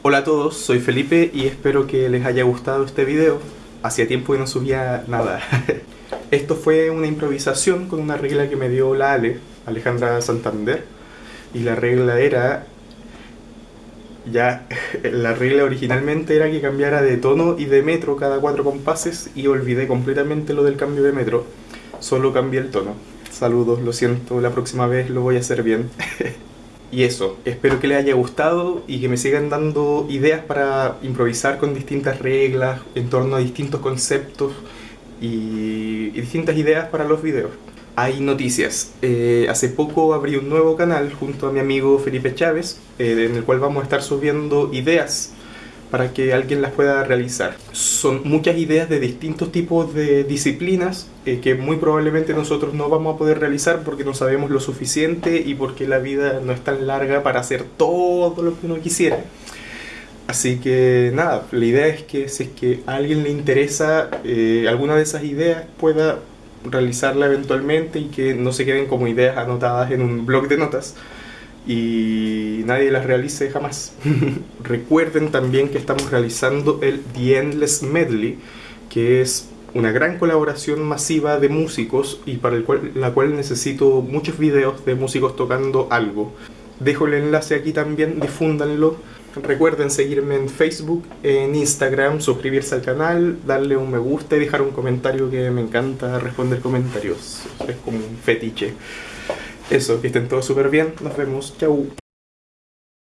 Hola a todos, soy Felipe y espero que les haya gustado este video. Hacía tiempo que no subía nada. Esto fue una improvisación con una regla que me dio la Ale, Alejandra Santander. Y la regla era... Ya, la regla originalmente era que cambiara de tono y de metro cada cuatro compases y olvidé completamente lo del cambio de metro. Solo cambié el tono. Saludos, lo siento, la próxima vez lo voy a hacer bien. Y eso, espero que les haya gustado y que me sigan dando ideas para improvisar con distintas reglas en torno a distintos conceptos y, distintas ideas para los videos. Hay noticias. Eh, hace poco abrí un nuevo canal junto a mi amigo Felipe Chávez, eh, en el cual vamos a estar subiendo ideas para que alguien las pueda realizar. Son muchas ideas de distintos tipos de disciplinas eh, que muy probablemente nosotros no vamos a poder realizar porque no sabemos lo suficiente y porque la vida no es tan larga para hacer todo lo que uno quisiera. Así que nada, la idea es que si es que a alguien le interesa eh, alguna de esas ideas pueda realizarla eventualmente y que no se queden como ideas anotadas en un blog de notas, y nadie las realice jamás. Recuerden también que estamos realizando el The Endless Medley, que es una gran colaboración masiva de músicos y para el cual, la cual necesito muchos videos de músicos tocando algo. Dejo el enlace aquí también, difúndanlo. Recuerden seguirme en Facebook, en Instagram, suscribirse al canal, darle un me gusta y dejar un comentario que me encanta responder comentarios. Es como un fetiche. Eso, que estén todos súper bien. Nos vemos. Chau.